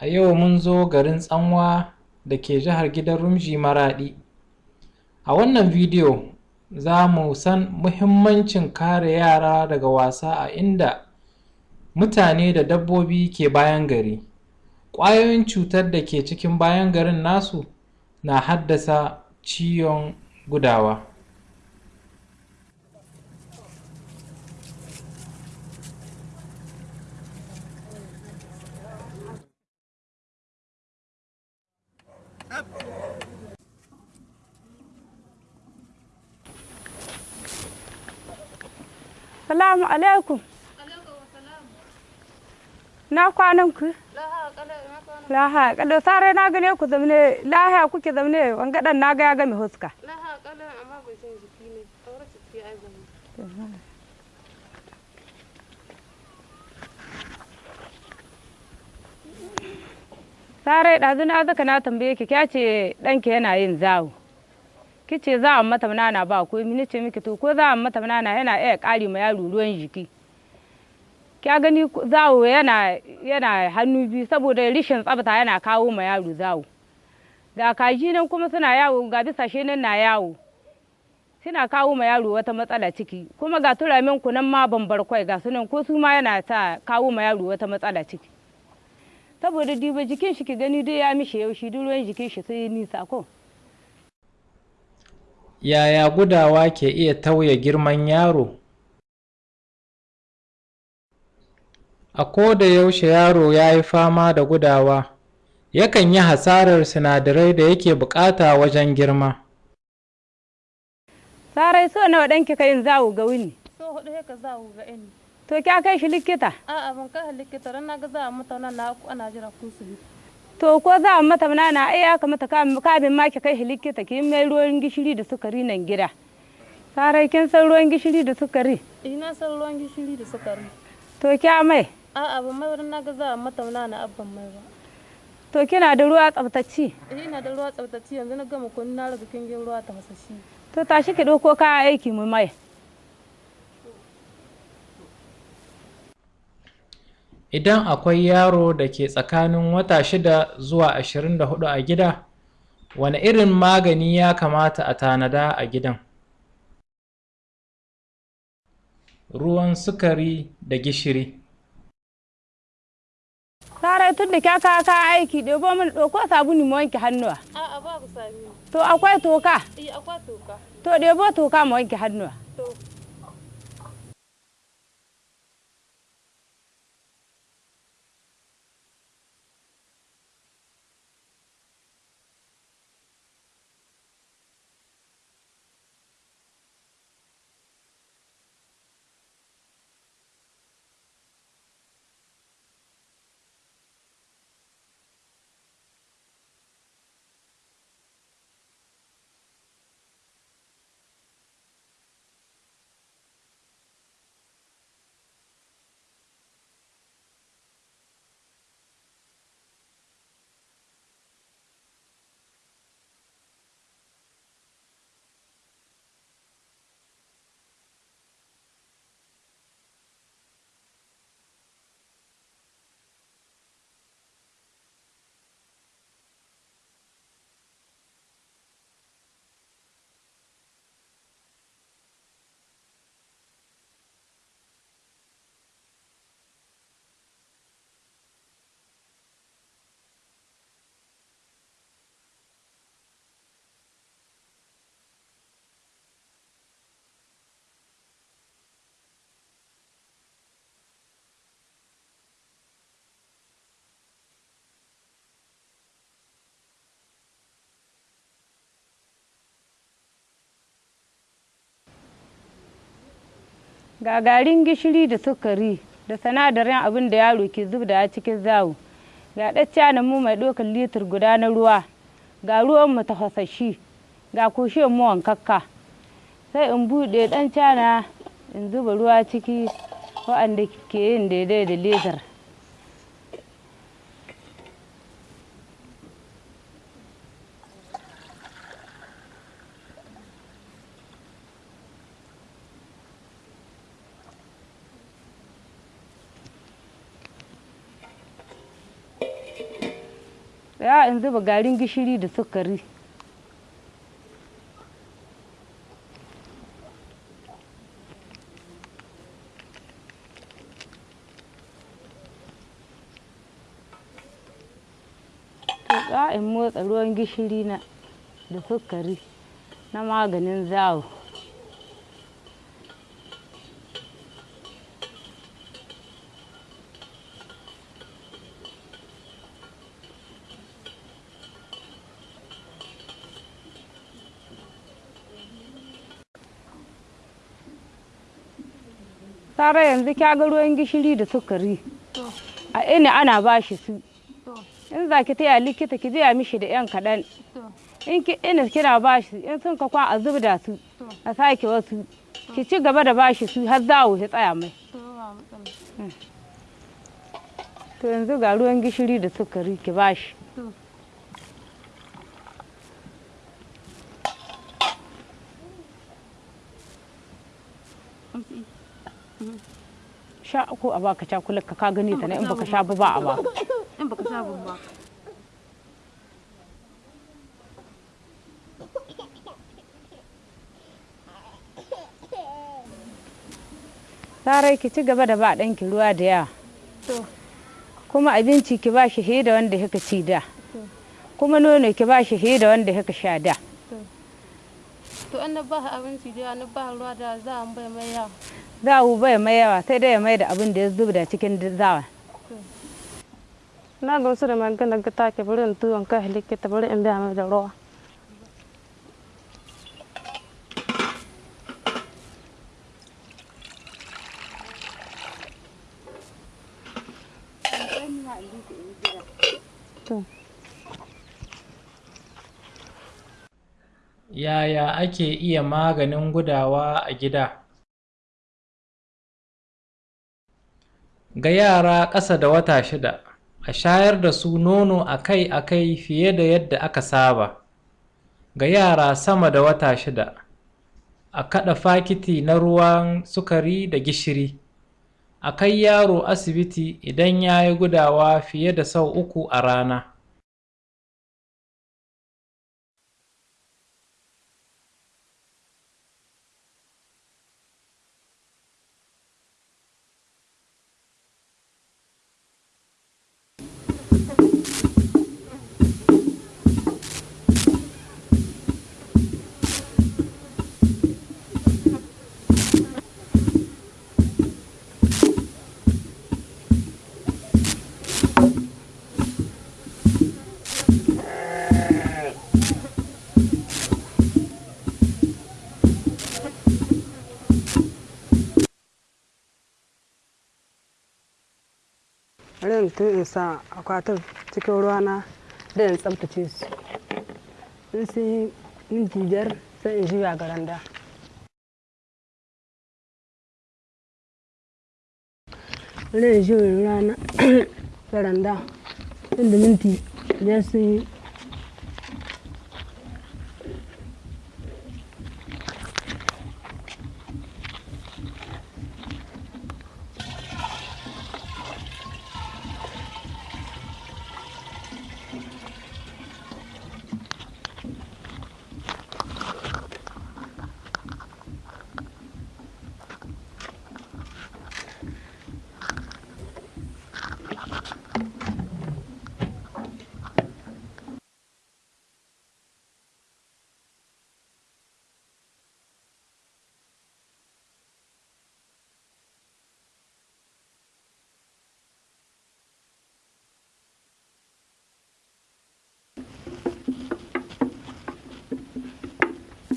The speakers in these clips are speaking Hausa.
A yau mun zo garin Tsanwa da ke jihar Gidan Rumji Maraɗi. A wannan bidiyo za mu san muhimmancin kare yara daga wasa a inda mutane da dabbobi ke bayan gari. Ƙwayoyin cutar da ke cikin bayan garin nasu na haddasa ciwon gudawa. Salamu alaikum. Na kwanan ku? Laha kada sare na gane ku zamne laha kuke zamne wanga dan na ga ya game huska. Laha kalan amma bai san jiki ne. Aure ciki ai zama. Sare ɗazu na zaka na tambaye ki kya ce ɗanki yana yin zawo. Kice za a mata nana ba ko mini ce miki to ko za a mata nana yana iya ƙari ma yaro ruwan jiki. Kya gani zawo yana yana hannu biyu saboda rishin tsafta yana kawo ma yaro zawo. Ga kaji nan kuma suna yawo ga bisashe nan na yawo. Suna kawo ma yaro wata matsala ciki kuma ga turamin ku nan ma bambar kwai ga sunan ko su ma yana sa kawo ma yaro wata matsala ciki. Saboda diba jikin shi ki gani dai ya mishi yaushi duk ruwan jikin shi sai nisa ko. Yaya gudawa ke iya tauye girman yaro? A ko da yaushe yaro ya yi fama da gudawa, yakan yi hasarar sinadarai da yake buƙata wajen girma. Sarai so nawa ɗanki ka yin zawo ga wuni. So huɗu haka za ku ga ini. To kya kai shi likita? A'a ban kai likita ran na ga za a mata nan na ana jira kun su. To ko za a mata nana ai ya kamata kamin ma ki kai likita ki mai ruwan gishiri da sukari nan gida. Sarai kin san ruwan gishiri da sukari? Ina san ruwan gishiri da sukari. To kya mai? A'a ban mai na ga za a mata nana abban mai ba. To kina da ruwa tsaftaci? Eh ina da ruwa tsaftaci yanzu na gama kun na riga kingin ruwa ta hasashi. To tashi ki ɗauko kayan aiki mu mai. Idan akwai yaro da ke tsakanin wata shida zuwa ashirin da huɗu a gida, wane irin magani ya kamata a tanada a gidan? Ruwan sukari da gishiri. Sarai tun da kya kawo kayan aiki ɗebo min ɗauko sabuni mu wanke hannuwa. A'a babu sami. To akwai toka? Eh akwai toka. To ɗebo toka mu wanke hannuwa. Ga garin gishiri da sukari da sinadarin abin da yaro ke zubda cikin zawo. Ga ɗacca mu mai ɗaukar litir guda na ruwa. Ga ruwan mu tafasashi. Ga kushin mu wankakka. Sai in buɗe ɗan cana in zuba ruwa ciki waɗanda ke yin daidai da litir. Ya in zuba garin gishiri da sukari. In motsa ruwan gishiri na da sukari na maganin zawo. Sara yanzu kya ga ruwan gishiri da sukari? A ina ana ba shi su? In za ki taya likita ki biya mishi da yan kaɗan. In ki ina kina ba shi in sun ka kwa a zubda su a sake wasu. Ki ci gaba da ba shi su har zawo ya tsaya mai. To yanzu ga ruwan gishiri da sukari ki ba shi. Sha ko a baka cakulat ka ka gani ta ne in baka sha ba ba a ba. In baka sha ba sarai ki ci gaba da ba ɗanki ruwa da yawa kuma abinci ki ba shi da wanda kika ci da. Kuma nono ki ba shi da wanda kika sha da. To. In na ba abinci da yawa na ba ruwa da za a bai mai yawa. Zawu bai mai yawa sai dai ya mai da abin da ya zubda cikin zawa. Na ga wasu da magana ga take bari in tuwon kai likita bari in biya mai da ruwa. Yaya ake iya maganin gudawa a gida? Ga yara ƙasa da wata shida, a shayar da su nono akai-akai fiye da yadda aka saba. Ga yara sama da wata shida, a kaɗa fakiti na ruwan sukari da gishiri. A kai yaro asibiti idan ya yi gudawa fiye da sau uku a rana. In tun in sa akwatin cikin ruwana da in tsabtace su. In sun yi minti biyar sai in juya ga randa in juya ga randa inda minti biyar yi.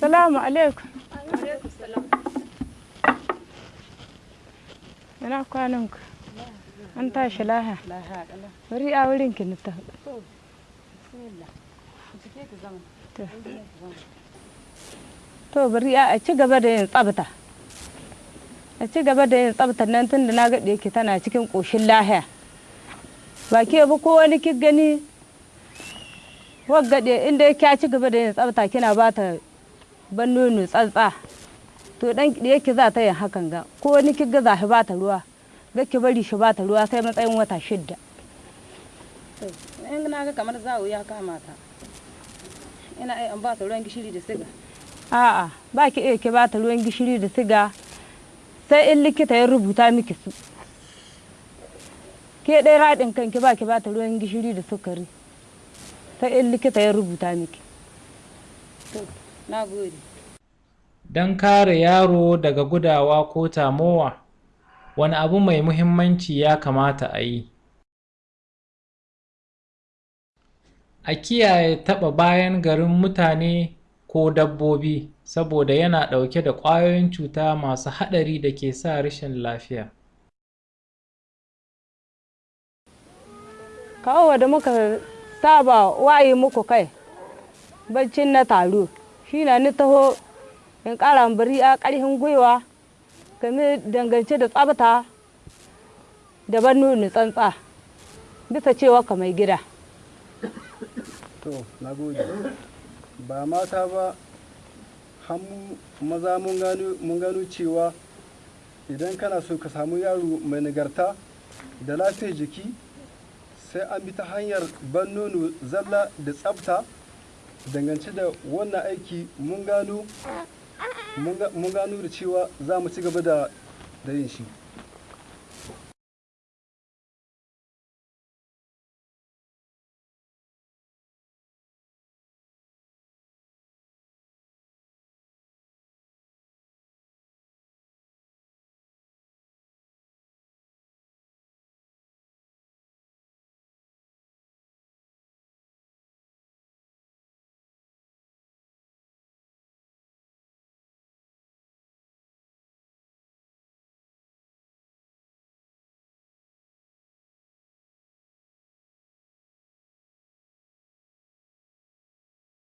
Salamu alaikum. Ina kwanan ku an tashi laha? Bari a wurin ki ta to bari a ci gaba da yin tsabta. A ci gaba da yin tsabta nan tun da na gaɗe ki tana cikin ƙoshin lahiya. Ba ke ba ko wani ki gani? Waggaɗe inda ya ci gaba da yin tsabta kina ba ta ban nono tsantsa. To dan da yake za ta yin hakan ga ko wani ki ga za shi ba ta ruwa ga ki bari shi ba ta ruwa sai matsayin wata shidda. In na ga kamar zawo ya kama ta. Ina iya an ba ta ruwan gishiri da siga. A'a ba ki iya ki ba ta ruwan gishiri da siga sai in likita ya rubuta miki su. Ke ɗaya raɗin kanki ba ki ba ta ruwan gishiri da sukari sai in likita ya rubuta miki. Na gode. Don kare yaro daga gudawa ko tamowa wani abu mai muhimmanci ya kamata a yi? A kiyaye taɓa bayan garin mutane ko dabbobi saboda yana ɗauke da ƙwayoyin cuta masu haɗari da ke sa rashin lafiya. Kawo da muka saba waye muku kai baccin na taro. Shi na ni taho in ƙara bari a ƙarfin gwiwa game dangance da tsabta da ban nuni tsantsa bisa cewa ka mai gida. To na gode. Ba mata ba hannu maza mun gano cewa idan kana so ka samu yaro mai nagarta da lafiyar jiki sai an bi ta hanyar ban nono zalla da tsafta dangance da wannan aiki mun gano da cewa za mu ci gaba da yin shi.